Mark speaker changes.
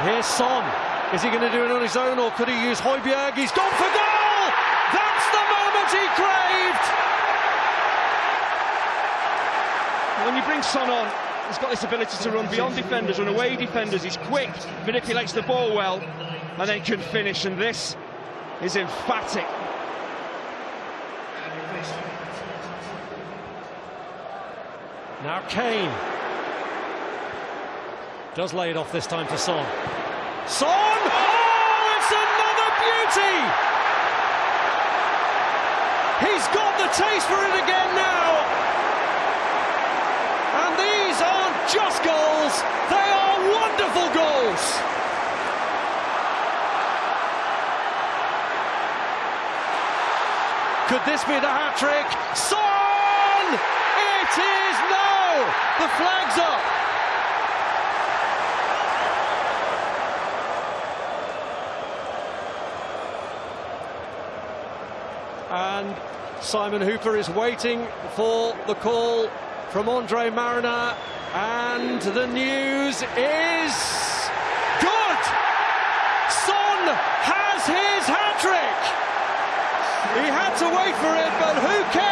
Speaker 1: here's Son. Is he going to do it on his own or could he use Højbjerg? He's gone for goal! That's the moment he craved!
Speaker 2: When you bring Son on, he's got this ability to run beyond defenders, run away defenders. He's quick, manipulates the ball well, and then can finish. And this is emphatic.
Speaker 1: Now Kane does lay it off this time to Son. Son! Oh, it's another beauty! He's got the taste for it again now. And these aren't just goals, they are wonderful goals. Could this be the hat trick? Son! It is now! The flag's up. And Simon Hooper is waiting for the call from Andre Marriner. And the news is good! Son has his hat trick! He had to wait for it, but who cares?